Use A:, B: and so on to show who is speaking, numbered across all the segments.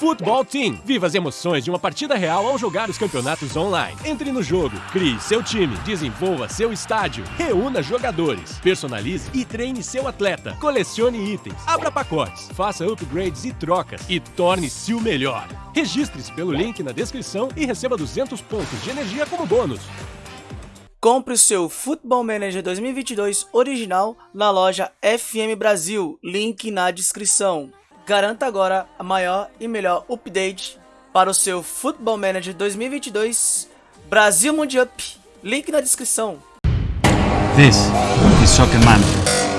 A: Futebol Team. Viva as emoções de uma partida real ao jogar os campeonatos online. Entre no jogo, crie seu time, desenvolva seu estádio, reúna jogadores, personalize e treine seu atleta, colecione itens, abra pacotes, faça upgrades e trocas e torne-se o melhor. Registre-se pelo link na descrição e receba 200 pontos de energia como bônus.
B: Compre o seu Football Manager 2022 original na loja FM Brasil, link na descrição. Garanta agora a maior e melhor update para o seu Football Manager 2022 Brasil Mundial. Link na descrição.
C: This is Soccer Manager.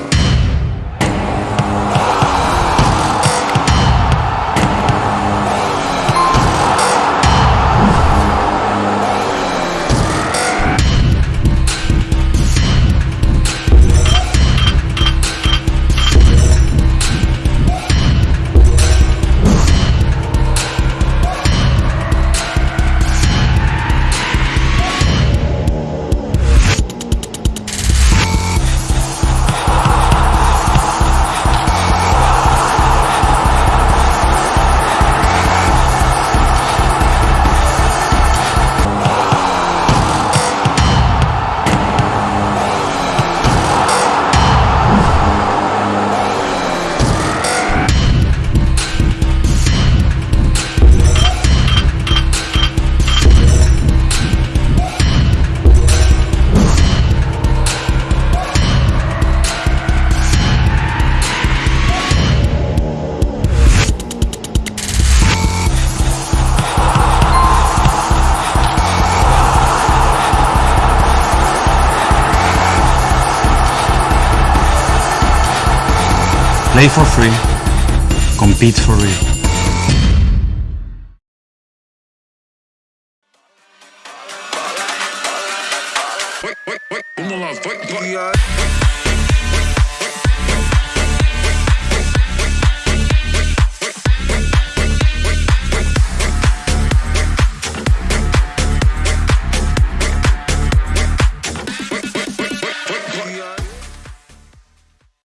C: Play for free. Compete for real.
D: Lá, vai, vai.